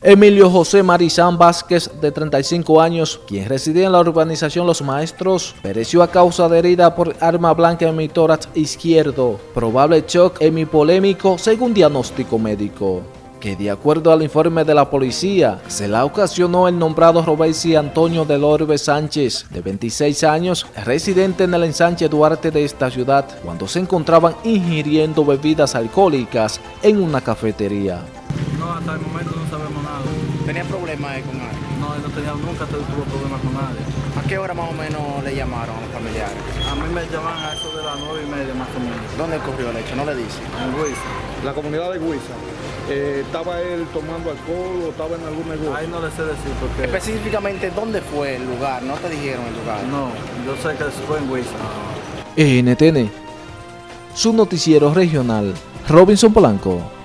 Emilio José Marizán Vázquez, de 35 años, quien residía en la urbanización Los Maestros, pereció a causa de herida por arma blanca en mi tórax izquierdo, probable shock hemipolémico según diagnóstico médico que de acuerdo al informe de la policía, se la ocasionó el nombrado Robesi Antonio del Orbe Sánchez, de 26 años, residente en el ensanche Duarte de esta ciudad, cuando se encontraban ingiriendo bebidas alcohólicas en una cafetería. No, hasta el momento no sabemos nada. ¿Tenía problemas con alguien? No, él no tenía, nunca tuvo problemas con nadie. ¿A qué hora más o menos le llamaron a los familiares? A mí me llaman a eso de las nueve y media más o menos. ¿Dónde ocurrió el hecho? ¿No le dice? En Luis. La comunidad de Huiza. Eh, ¿Estaba él tomando alcohol o estaba en algún negocio? Ahí no le sé decir porque... Específicamente, ¿dónde fue el lugar? ¿No te dijeron el lugar? No, yo sé que fue en Huiza. NTN, su noticiero regional, Robinson Polanco.